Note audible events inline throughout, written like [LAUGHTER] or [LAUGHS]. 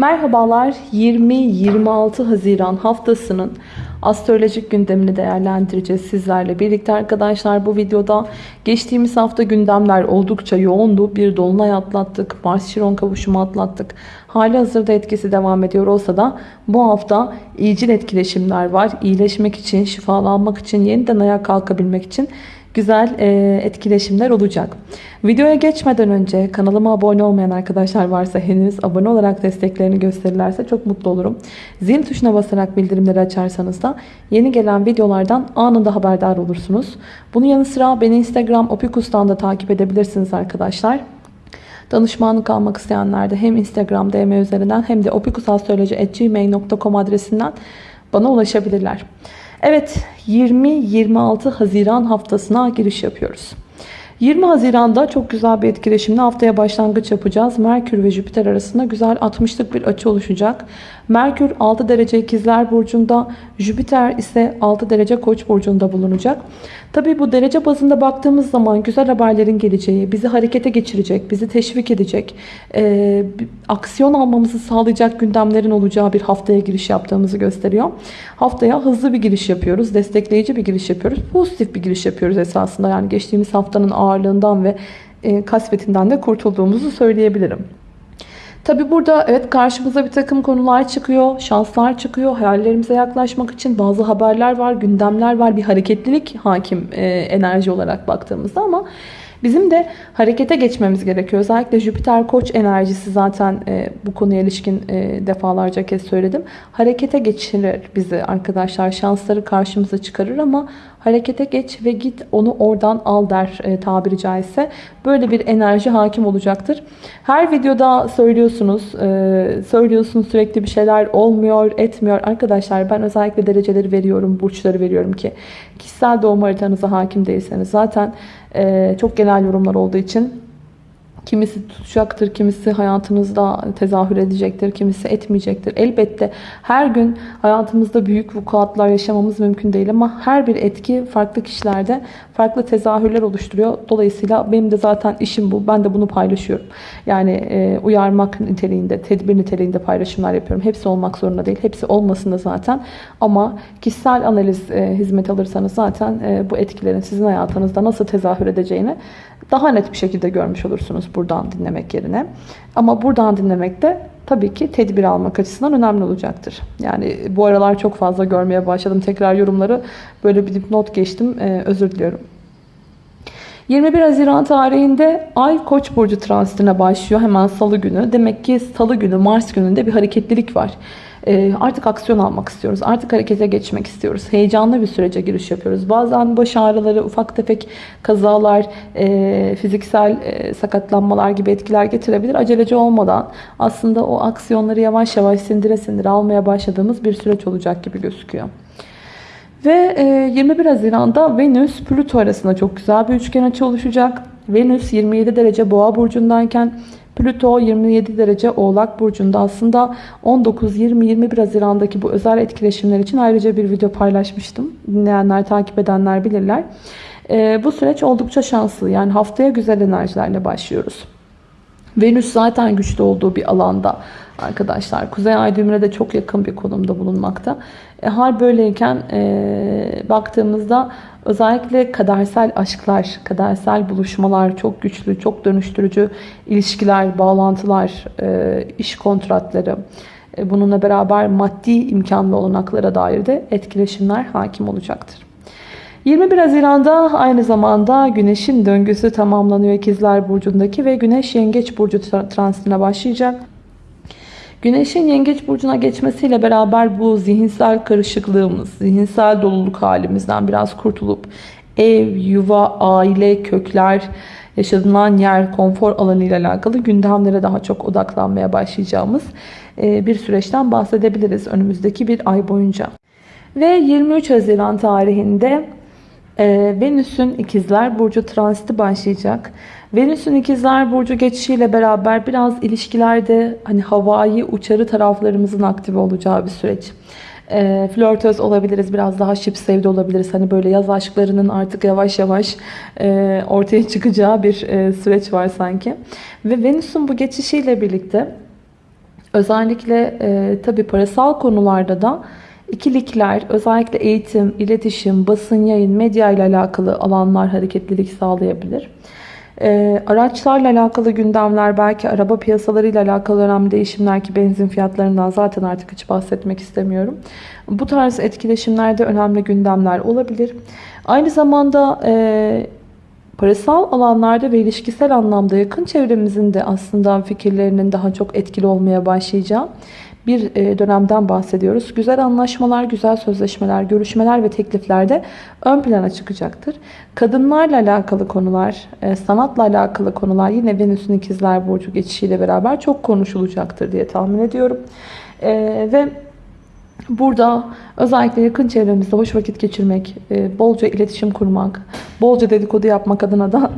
Merhabalar 20-26 Haziran haftasının astrolojik gündemini değerlendireceğiz sizlerle birlikte arkadaşlar. Bu videoda geçtiğimiz hafta gündemler oldukça yoğundu. Bir dolunay atlattık, Mars-Şiron kavuşumu atlattık. Hali hazırda etkisi devam ediyor olsa da bu hafta iyicil etkileşimler var. İyileşmek için, şifalanmak için, yeniden ayağa kalkabilmek için güzel e, etkileşimler olacak. Videoya geçmeden önce kanalıma abone olmayan arkadaşlar varsa henüz abone olarak desteklerini gösterirlerse çok mutlu olurum. Zil tuşuna basarak bildirimleri açarsanız da yeni gelen videolardan anında haberdar olursunuz. Bunun yanı sıra beni Instagram opikus'tan da takip edebilirsiniz arkadaşlar. Danışmanlık almak isteyenler de hem Instagram DM üzerinden hem de opikusastroloji.gmail.com adresinden bana ulaşabilirler. Evet 20-26 Haziran haftasına giriş yapıyoruz. 20 Haziran'da çok güzel bir etkileşimle haftaya başlangıç yapacağız. Merkür ve Jüpiter arasında güzel 60'lık bir açı oluşacak. Merkür 6 derece ikizler burcunda, Jüpiter ise 6 derece koç burcunda bulunacak. Tabi bu derece bazında baktığımız zaman güzel haberlerin geleceği, bizi harekete geçirecek, bizi teşvik edecek, e, aksiyon almamızı sağlayacak gündemlerin olacağı bir haftaya giriş yaptığımızı gösteriyor. Haftaya hızlı bir giriş yapıyoruz, destekleyici bir giriş yapıyoruz, pozitif bir giriş yapıyoruz esasında. Yani geçtiğimiz haftanın ağırlığından ve e, kasvetinden de kurtulduğumuzu söyleyebilirim. Tabi burada evet karşımıza bir takım konular çıkıyor, şanslar çıkıyor. Hayallerimize yaklaşmak için bazı haberler var, gündemler var. Bir hareketlilik hakim e, enerji olarak baktığımızda ama bizim de harekete geçmemiz gerekiyor. Özellikle Jüpiter Koç enerjisi zaten e, bu konuya ilişkin e, defalarca kez söyledim. Harekete geçirir bizi arkadaşlar. Şansları karşımıza çıkarır ama Harekete geç ve git onu oradan al der e, tabiri caizse. Böyle bir enerji hakim olacaktır. Her videoda söylüyorsunuz. E, söylüyorsunuz sürekli bir şeyler olmuyor, etmiyor. Arkadaşlar ben özellikle dereceleri veriyorum, burçları veriyorum ki kişisel doğum haritanıza hakim değilseniz zaten çok genel yorumlar olduğu için Kimisi tutacaktır, kimisi hayatınızda tezahür edecektir, kimisi etmeyecektir. Elbette her gün hayatımızda büyük vukuatlar yaşamamız mümkün değil ama her bir etki farklı kişilerde farklı tezahürler oluşturuyor. Dolayısıyla benim de zaten işim bu. Ben de bunu paylaşıyorum. Yani e, uyarmak niteliğinde, tedbir niteliğinde paylaşımlar yapıyorum. Hepsi olmak zorunda değil. Hepsi olmasın da zaten. Ama kişisel analiz e, hizmet alırsanız zaten e, bu etkilerin sizin hayatınızda nasıl tezahür edeceğini daha net bir şekilde görmüş olursunuz buradan dinlemek yerine. Ama buradan dinlemek de tabii ki tedbir almak açısından önemli olacaktır. Yani bu aralar çok fazla görmeye başladım. Tekrar yorumları böyle bir dipnot geçtim. Ee, özür diliyorum. 21 Haziran tarihinde Ay Koç burcu transitine başlıyor hemen salı günü. Demek ki salı günü Mars gününde bir hareketlilik var. Ee, artık aksiyon almak istiyoruz. Artık harekete geçmek istiyoruz. Heyecanlı bir sürece giriş yapıyoruz. Bazen baş ağrıları, ufak tefek kazalar, e, fiziksel e, sakatlanmalar gibi etkiler getirebilir. Aceleci olmadan aslında o aksiyonları yavaş yavaş sindire sindire almaya başladığımız bir süreç olacak gibi gözüküyor. Ve 21 e, Haziran'da Venüs Plüto arasında çok güzel bir üçgen açı oluşacak. Venüs 27 derece boğa burcundayken Plüto 27 derece Oğlak Burcu'nda aslında 19-20-21 Haziran'daki bu özel etkileşimler için ayrıca bir video paylaşmıştım. Dinleyenler, takip edenler bilirler. Ee, bu süreç oldukça şanslı. Yani haftaya güzel enerjilerle başlıyoruz. Venüs zaten güçlü olduğu bir alanda arkadaşlar. Kuzey ay düğümüne de çok yakın bir konumda bulunmakta. E, hal böyleyken e, baktığımızda özellikle kadersel aşklar, kadersel buluşmalar çok güçlü, çok dönüştürücü ilişkiler, bağlantılar, e, iş kontratları, e, bununla beraber maddi imkanlı olanaklara dair de etkileşimler hakim olacaktır. 21 Haziran'da aynı zamanda Güneş'in döngüsü tamamlanıyor İkizler Burcu'ndaki ve Güneş Yengeç Burcu transitine başlayacak. Güneşin yengeç burcuna geçmesiyle beraber bu zihinsel karışıklığımız, zihinsel doluluk halimizden biraz kurtulup ev, yuva, aile, kökler, yaşanılan yer, konfor alanı ile alakalı gündemlere daha çok odaklanmaya başlayacağımız e, bir süreçten bahsedebiliriz önümüzdeki bir ay boyunca. Ve 23 Haziran tarihinde e, Venüs'ün ikizler burcu transiti başlayacak. Venüs'ün ikizler burcu geçişiyle beraber biraz ilişkilerde hani havai uçarı taraflarımızın aktive olacağı bir süreç. E, flörtöz olabiliriz. Biraz daha şip sevdi olabiliriz. Hani böyle yaz aşklarının artık yavaş yavaş e, ortaya çıkacağı bir e, süreç var sanki. Ve Venüs'ün bu geçişiyle birlikte Özellikle e, tabii parasal konularda da ikilikler, özellikle eğitim, iletişim, basın, yayın, medya ile alakalı alanlar hareketlilik sağlayabilir. E, araçlarla alakalı gündemler, belki araba piyasalarıyla alakalı önemli değişimler ki benzin fiyatlarından zaten artık hiç bahsetmek istemiyorum. Bu tarz etkileşimlerde önemli gündemler olabilir. Aynı zamanda e, parasal alanlarda ve ilişkisel anlamda yakın çevremizin de aslında fikirlerinin daha çok etkili olmaya başlayacağı bir e, dönemden bahsediyoruz. Güzel anlaşmalar, güzel sözleşmeler, görüşmeler ve tekliflerde ön plana çıkacaktır. Kadınlarla alakalı konular, e, sanatla alakalı konular yine Venüs'ün ikizler burcu geçişiyle beraber çok konuşulacaktır diye tahmin ediyorum. E, ve Burada özellikle yakın çevremizde hoş vakit geçirmek, bolca iletişim kurmak, bolca dedikodu yapmak adına da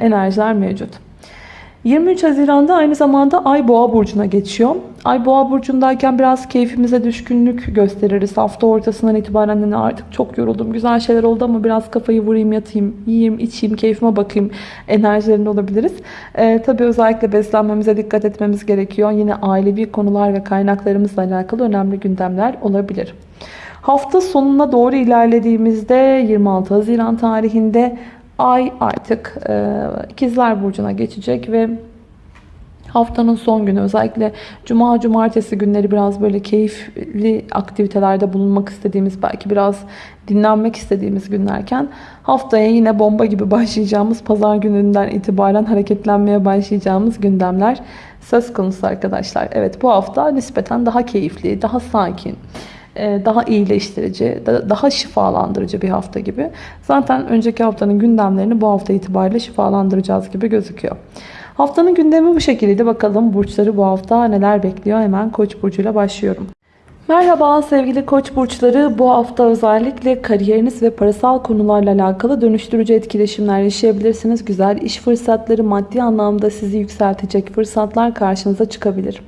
enerjiler mevcut. 23 Haziran'da aynı zamanda Ay Boğa burcuna geçiyor. Ay Boğa burcundayken biraz keyfimize düşkünlük gösteririz. Hafta ortasından itibaren hani artık çok yoruldum. Güzel şeyler oldu ama biraz kafayı vurayım, yatayım, yiyeyim, içeyim, keyfime bakayım enerjilerinde olabiliriz. Ee, tabii özellikle beslenmemize dikkat etmemiz gerekiyor. Yine ailevi konular ve kaynaklarımızla alakalı önemli gündemler olabilir. Hafta sonuna doğru ilerlediğimizde 26 Haziran tarihinde Ay artık e, ikizler burcuna geçecek ve haftanın son günü özellikle cuma cumartesi günleri biraz böyle keyifli aktivitelerde bulunmak istediğimiz belki biraz dinlenmek istediğimiz günlerken haftaya yine bomba gibi başlayacağımız pazar gününden itibaren hareketlenmeye başlayacağımız gündemler söz konusu arkadaşlar. Evet bu hafta nispeten daha keyifli, daha sakin daha iyileştirici, daha şifalandırıcı bir hafta gibi. Zaten önceki haftanın gündemlerini bu hafta itibariyle şifalandıracağız gibi gözüküyor. Haftanın gündemi bu şekildeydi. Bakalım burçları bu hafta neler bekliyor? Hemen Koç burcuyla başlıyorum. Merhaba sevgili koç burçları. Bu hafta özellikle kariyeriniz ve parasal konularla alakalı dönüştürücü etkileşimler yaşayabilirsiniz. Güzel iş fırsatları, maddi anlamda sizi yükseltecek fırsatlar karşınıza çıkabilir.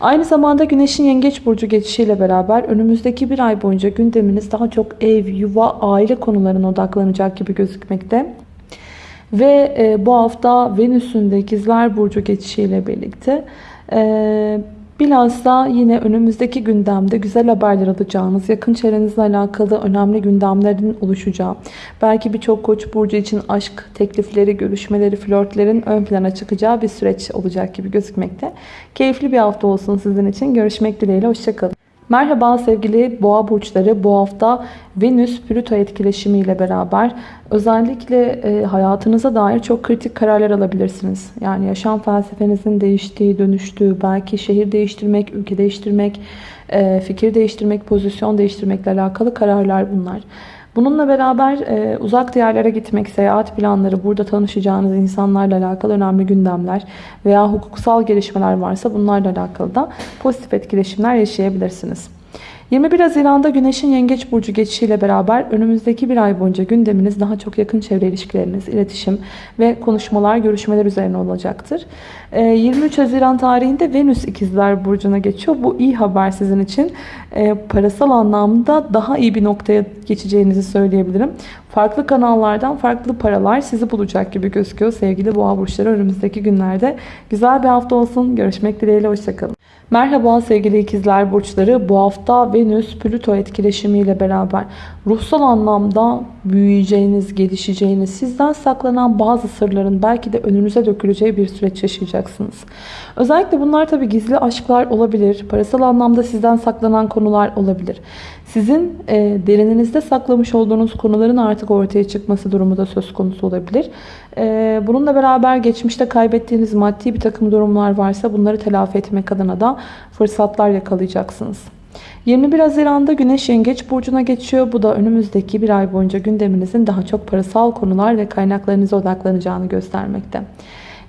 Aynı zamanda Güneş'in Yengeç Burcu geçişiyle beraber önümüzdeki bir ay boyunca gündeminiz daha çok ev, yuva, aile konularına odaklanacak gibi gözükmekte. Ve e, bu hafta Venüs'ün de İkizler Burcu geçişiyle birlikte e, Bilhassa yine önümüzdeki gündemde güzel haberler alacağınız, yakın çevrenizle alakalı önemli gündemlerin oluşacağı, belki birçok koç burcu için aşk teklifleri, görüşmeleri, flörtlerin ön plana çıkacağı bir süreç olacak gibi gözükmekte. Keyifli bir hafta olsun sizin için. Görüşmek dileğiyle. Hoşçakalın. Merhaba sevgili boğa burçları. Bu hafta Venüs Plüto etkileşimi ile beraber özellikle e, hayatınıza dair çok kritik kararlar alabilirsiniz. Yani yaşam felsefenizin değiştiği, dönüştüğü, belki şehir değiştirmek, ülke değiştirmek, e, fikir değiştirmek, pozisyon değiştirmekle alakalı kararlar bunlar. Bununla beraber e, uzak diyarlara gitmek, seyahat planları, burada tanışacağınız insanlarla alakalı önemli gündemler veya hukuksal gelişmeler varsa bunlarla alakalı da pozitif etkileşimler yaşayabilirsiniz. 21 Haziran'da Güneş'in Yengeç Burcu geçişiyle beraber önümüzdeki bir ay boyunca gündeminiz daha çok yakın çevre ilişkileriniz, iletişim ve konuşmalar, görüşmeler üzerine olacaktır. 23 ee, Haziran tarihinde Venüs İkizler Burcu'na geçiyor. Bu iyi haber sizin için. Ee, parasal anlamda daha iyi bir noktaya geçeceğinizi söyleyebilirim. Farklı kanallardan farklı paralar sizi bulacak gibi gözüküyor sevgili boğa burçları önümüzdeki günlerde. Güzel bir hafta olsun. Görüşmek dileğiyle. Hoşçakalın. Merhaba sevgili ikizler burçları. Bu hafta Venüs Plüto etkileşimiyle beraber ruhsal anlamda büyüyeceğiniz, gelişeceğiniz, sizden saklanan bazı sırların belki de önünüze döküleceği bir süreç yaşayacaksınız. Özellikle bunlar tabi gizli aşklar olabilir, parasal anlamda sizden saklanan konular olabilir. Sizin e, derininizde saklamış olduğunuz konuların artık ortaya çıkması durumu da söz konusu olabilir. E, bununla beraber geçmişte kaybettiğiniz maddi bir takım durumlar varsa bunları telafi etmek adına da fırsatlar yakalayacaksınız. 21 Haziran'da Güneş Yengeç Burcu'na geçiyor. Bu da önümüzdeki bir ay boyunca gündeminizin daha çok parasal konular ve kaynaklarınıza odaklanacağını göstermekte.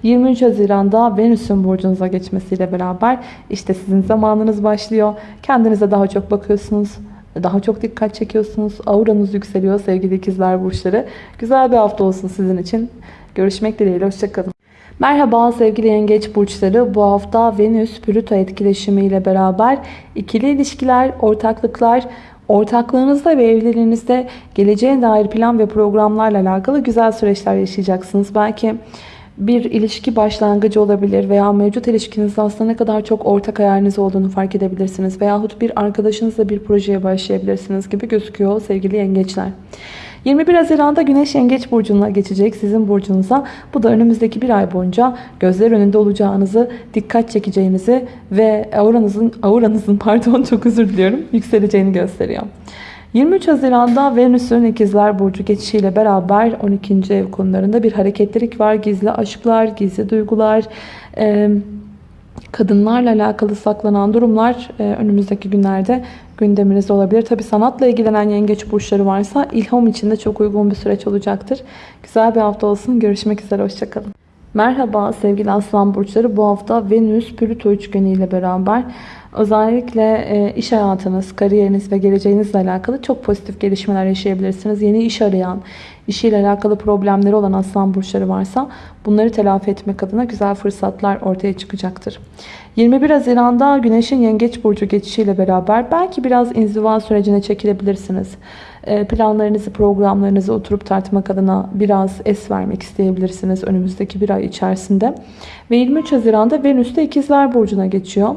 23 Haziran'da Venüs'ün burcunuza geçmesiyle beraber işte sizin zamanınız başlıyor. Kendinize daha çok bakıyorsunuz. Daha çok dikkat çekiyorsunuz. Auranız yükseliyor sevgili ikizler burçları. Güzel bir hafta olsun sizin için. Görüşmek dileğiyle. Hoşçakalın. Merhaba sevgili yengeç burçları. Bu hafta Venüs Plüto etkileşimiyle beraber ikili ilişkiler, ortaklıklar, ortaklığınızda ve evliliğinizde geleceğe dair plan ve programlarla alakalı güzel süreçler yaşayacaksınız. Belki bir ilişki başlangıcı olabilir veya mevcut ilişkinizde aslında ne kadar çok ortak hayaliniz olduğunu fark edebilirsiniz. Veyahut bir arkadaşınızla bir projeye başlayabilirsiniz gibi gözüküyor sevgili yengeçler. 21 Haziran'da Güneş Yengeç Burcu'na geçecek sizin burcunuza. Bu da önümüzdeki bir ay boyunca gözler önünde olacağınızı, dikkat çekeceğinizi ve auranızın, auranızın [LAUGHS] pardon çok özür diliyorum, yükseleceğini gösteriyor. 23 Haziran'da Venüs'ün ikizler Burcu geçişiyle beraber 12. ev konularında bir hareketlilik var. Gizli aşklar, gizli duygular, kadınlarla alakalı saklanan durumlar önümüzdeki günlerde gündeminizde olabilir. Tabi sanatla ilgilenen yengeç burçları varsa ilham için de çok uygun bir süreç olacaktır. Güzel bir hafta olsun. Görüşmek üzere. Hoşçakalın. Merhaba sevgili aslan burçları. Bu hafta Venüs Plüto üçgeni ile beraber özellikle iş hayatınız, kariyeriniz ve geleceğinizle alakalı çok pozitif gelişmeler yaşayabilirsiniz. Yeni iş arayan, işiyle alakalı problemleri olan aslan burçları varsa bunları telafi etmek adına güzel fırsatlar ortaya çıkacaktır. 21 Haziran'da Güneş'in Yengeç Burcu geçişiyle beraber belki biraz inziva sürecine çekilebilirsiniz. Planlarınızı, programlarınızı oturup tartmak adına biraz es vermek isteyebilirsiniz önümüzdeki bir ay içerisinde. Ve 23 Haziran'da Venüs de İkizler Burcu'na geçiyor.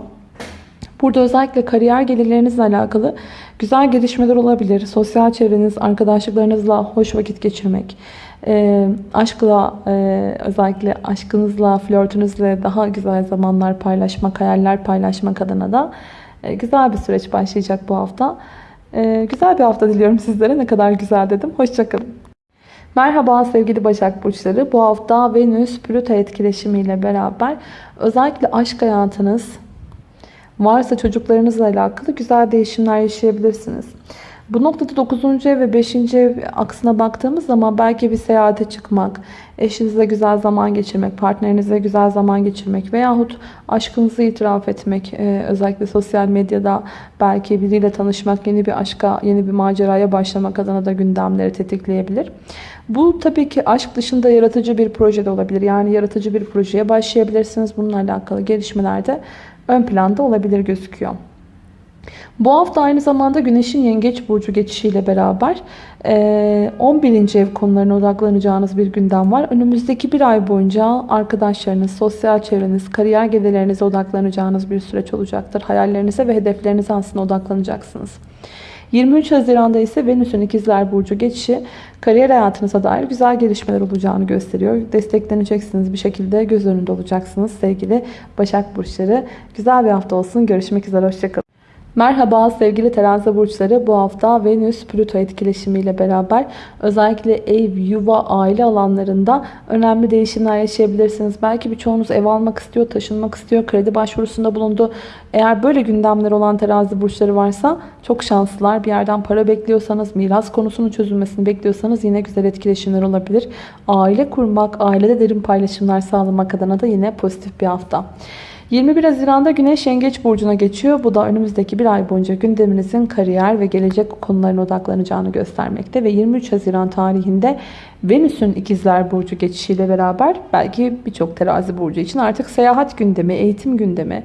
Burada özellikle kariyer gelirlerinizle alakalı güzel gelişmeler olabilir. Sosyal çevreniz, arkadaşlıklarınızla hoş vakit geçirmek, e, aşkla e, özellikle aşkınızla, flörtünüzle daha güzel zamanlar paylaşmak, hayaller paylaşmak adına da e, güzel bir süreç başlayacak bu hafta. E, güzel bir hafta diliyorum sizlere. Ne kadar güzel dedim. Hoşçakalın. Merhaba sevgili Başak Burçları. Bu hafta Venüs Plüto etkileşimiyle beraber özellikle aşk hayatınız, varsa çocuklarınızla alakalı güzel değişimler yaşayabilirsiniz. Bu noktada 9. ev ve 5. ev aksına baktığımız zaman belki bir seyahate çıkmak, eşinizle güzel zaman geçirmek, partnerinizle güzel zaman geçirmek veyahut aşkınızı itiraf etmek, e, özellikle sosyal medyada belki biriyle tanışmak, yeni bir aşka, yeni bir maceraya başlamak adına da gündemleri tetikleyebilir. Bu tabii ki aşk dışında yaratıcı bir proje de olabilir. Yani yaratıcı bir projeye başlayabilirsiniz. Bununla alakalı gelişmelerde ön planda olabilir gözüküyor. Bu hafta aynı zamanda Güneş'in Yengeç Burcu geçişiyle beraber 11. ev konularına odaklanacağınız bir gündem var. Önümüzdeki bir ay boyunca arkadaşlarınız, sosyal çevreniz, kariyer gelirlerinize odaklanacağınız bir süreç olacaktır. Hayallerinize ve hedeflerinize aslında odaklanacaksınız. 23 Haziran'da ise Venüs'ün ikizler Burcu geçişi kariyer hayatınıza dair güzel gelişmeler olacağını gösteriyor. Destekleneceksiniz bir şekilde göz önünde olacaksınız sevgili Başak Burçları. Güzel bir hafta olsun. Görüşmek üzere. Hoşçakalın. Merhaba sevgili terazi burçları. Bu hafta Venüs Plüto etkileşimiyle beraber özellikle ev, yuva, aile alanlarında önemli değişimler yaşayabilirsiniz. Belki birçoğunuz ev almak istiyor, taşınmak istiyor, kredi başvurusunda bulundu. Eğer böyle gündemler olan terazi burçları varsa çok şanslılar. Bir yerden para bekliyorsanız, miras konusunun çözülmesini bekliyorsanız yine güzel etkileşimler olabilir. Aile kurmak, ailede derin paylaşımlar sağlamak adına da yine pozitif bir hafta. 21 Haziran'da Güneş Yengeç Burcu'na geçiyor. Bu da önümüzdeki bir ay boyunca gündeminizin kariyer ve gelecek konularına odaklanacağını göstermekte. Ve 23 Haziran tarihinde Venüs'ün ikizler Burcu geçişiyle beraber belki birçok terazi burcu için artık seyahat gündemi, eğitim gündemi,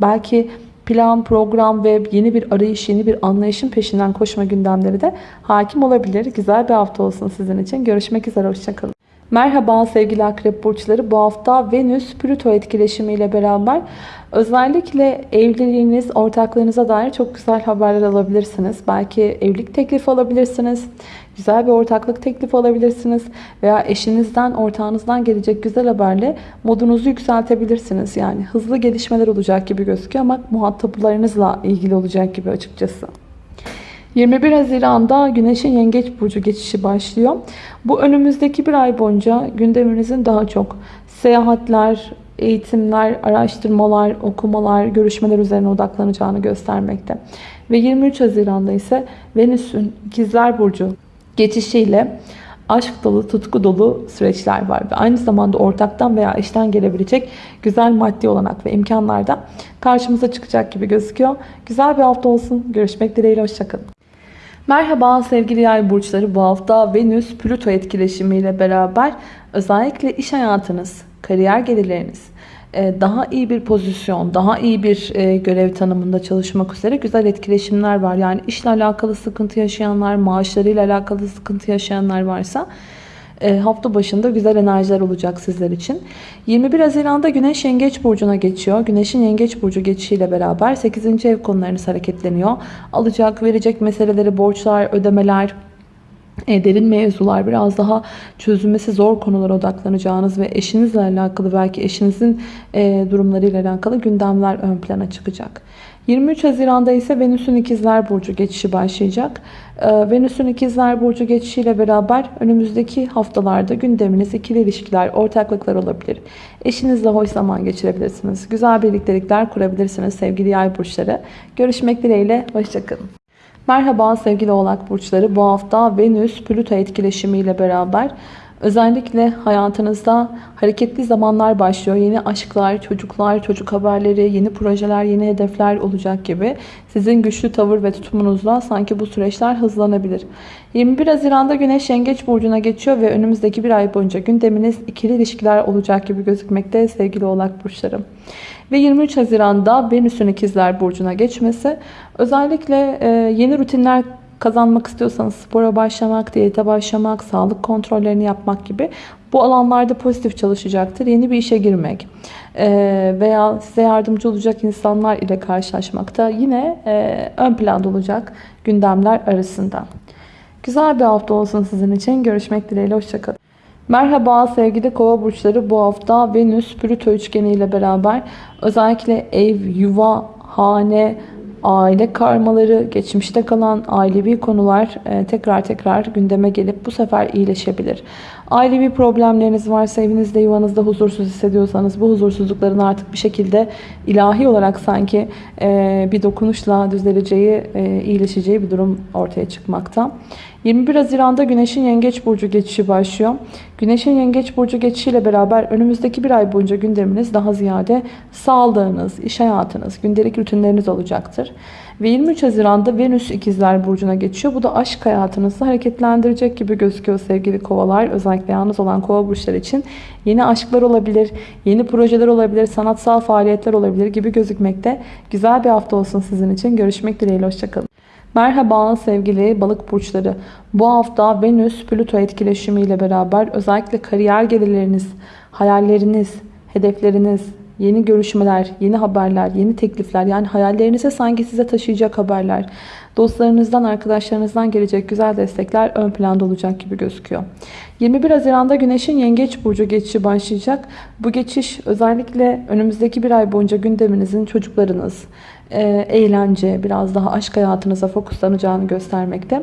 belki plan, program ve yeni bir arayış, yeni bir anlayışın peşinden koşma gündemleri de hakim olabilir. Güzel bir hafta olsun sizin için. Görüşmek üzere, hoşçakalın. Merhaba sevgili akrep burçları. Bu hafta Venüs Plüto etkileşimiyle beraber özellikle evliliğiniz, ortaklarınıza dair çok güzel haberler alabilirsiniz. Belki evlilik teklifi alabilirsiniz. Güzel bir ortaklık teklifi alabilirsiniz. Veya eşinizden, ortağınızdan gelecek güzel haberle modunuzu yükseltebilirsiniz. Yani hızlı gelişmeler olacak gibi gözüküyor ama muhataplarınızla ilgili olacak gibi açıkçası. 21 Haziran'da Güneş'in Yengeç Burcu geçişi başlıyor. Bu önümüzdeki bir ay boyunca gündeminizin daha çok seyahatler, eğitimler, araştırmalar, okumalar, görüşmeler üzerine odaklanacağını göstermekte. Ve 23 Haziran'da ise Venüs'ün İkizler Burcu geçişiyle aşk dolu, tutku dolu süreçler var. Ve aynı zamanda ortaktan veya eşten gelebilecek güzel maddi olanak ve imkanlar da karşımıza çıkacak gibi gözüküyor. Güzel bir hafta olsun. Görüşmek dileğiyle. Hoşçakalın. Merhaba sevgili yay burçları. Bu hafta Venüs Plüto etkileşimiyle beraber özellikle iş hayatınız, kariyer gelirleriniz, e, daha iyi bir pozisyon, daha iyi bir e, görev tanımında çalışmak üzere güzel etkileşimler var. Yani işle alakalı sıkıntı yaşayanlar, maaşlarıyla alakalı sıkıntı yaşayanlar varsa hafta başında güzel enerjiler olacak sizler için. 21 Haziran'da Güneş Yengeç Burcu'na geçiyor. Güneş'in Yengeç Burcu geçişiyle beraber 8. ev konularınız hareketleniyor. Alacak, verecek meseleleri, borçlar, ödemeler, e, derin mevzular, biraz daha çözülmesi zor konulara odaklanacağınız ve eşinizle alakalı belki eşinizin e, durumlarıyla alakalı gündemler ön plana çıkacak. 23 Haziran'da ise Venüs'ün İkizler Burcu geçişi başlayacak. E, Venüs'ün İkizler Burcu geçişiyle beraber önümüzdeki haftalarda gündeminiz ikili ilişkiler, ortaklıklar olabilir. Eşinizle hoş zaman geçirebilirsiniz. Güzel birliktelikler kurabilirsiniz sevgili yay burçları. Görüşmek dileğiyle, hoşçakalın. Merhaba sevgili oğlak burçları. Bu hafta Venüs Plüto etkileşimiyle beraber özellikle hayatınızda hareketli zamanlar başlıyor. Yeni aşklar, çocuklar, çocuk haberleri, yeni projeler, yeni hedefler olacak gibi. Sizin güçlü tavır ve tutumunuzla sanki bu süreçler hızlanabilir. 21 Haziran'da Güneş Yengeç Burcu'na geçiyor ve önümüzdeki bir ay boyunca gündeminiz ikili ilişkiler olacak gibi gözükmekte sevgili oğlak burçlarım. Ve 23 Haziran'da Venüs'ün ikizler burcuna geçmesi özellikle yeni rutinler kazanmak istiyorsanız spora başlamak, diyete başlamak, sağlık kontrollerini yapmak gibi bu alanlarda pozitif çalışacaktır. Yeni bir işe girmek e, veya size yardımcı olacak insanlar ile karşılaşmakta yine e, ön planda olacak gündemler arasında. Güzel bir hafta olsun sizin için. Görüşmek dileğiyle. Hoşçakalın. Merhaba sevgili kova burçları. Bu hafta Venüs Plüto üçgeni ile beraber özellikle ev, yuva, hane, aile karmaları, geçmişte kalan ailevi konular e, tekrar tekrar gündeme gelip bu sefer iyileşebilir. Ailevi problemleriniz varsa evinizde yuvanızda huzursuz hissediyorsanız bu huzursuzlukların artık bir şekilde ilahi olarak sanki e, bir dokunuşla düzeleceği, e, iyileşeceği bir durum ortaya çıkmakta. 21 Haziran'da Güneş'in Yengeç Burcu geçişi başlıyor. Güneş'in Yengeç Burcu geçişiyle beraber önümüzdeki bir ay boyunca gündeminiz daha ziyade sağlığınız, iş hayatınız, gündelik rutinleriniz olacaktır. Ve 23 Haziran'da Venüs İkizler Burcu'na geçiyor. Bu da aşk hayatınızı hareketlendirecek gibi gözüküyor sevgili kovalar. Özellikle yalnız olan kova burçları için yeni aşklar olabilir, yeni projeler olabilir, sanatsal faaliyetler olabilir gibi gözükmekte. Güzel bir hafta olsun sizin için. Görüşmek dileğiyle. Hoşçakalın. Merhaba sevgili balık burçları. Bu hafta Venüs Plüto etkileşimi ile beraber özellikle kariyer gelirleriniz, hayalleriniz, hedefleriniz, yeni görüşmeler, yeni haberler, yeni teklifler yani hayallerinize sanki size taşıyacak haberler, dostlarınızdan, arkadaşlarınızdan gelecek güzel destekler ön planda olacak gibi gözüküyor. 21 Haziran'da Güneş'in Yengeç Burcu geçişi başlayacak. Bu geçiş özellikle önümüzdeki bir ay boyunca gündeminizin çocuklarınız, e, eğlence, biraz daha aşk hayatınıza fokuslanacağını göstermekte.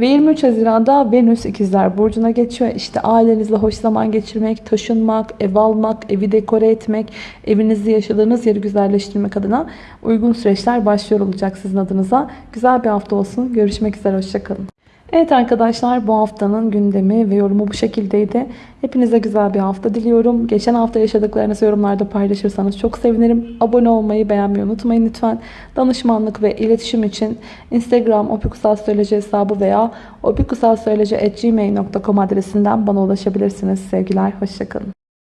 Ve 23 Haziran'da Venüs İkizler Burcu'na geçiyor. İşte ailenizle hoş zaman geçirmek, taşınmak, ev almak, evi dekore etmek, evinizde yaşadığınız yeri güzelleştirmek adına uygun süreçler başlıyor olacak sizin adınıza. Güzel bir hafta olsun. Görüşmek üzere. Hoşçakalın. Evet arkadaşlar bu haftanın gündemi ve yorumu bu şekildeydi. Hepinize güzel bir hafta diliyorum. Geçen hafta yaşadıklarınızı yorumlarda paylaşırsanız çok sevinirim. Abone olmayı, beğenmeyi unutmayın lütfen. Danışmanlık ve iletişim için Instagram opikusastroloji hesabı veya opikusastroloji.gmail.com adresinden bana ulaşabilirsiniz. Sevgiler, hoşçakalın.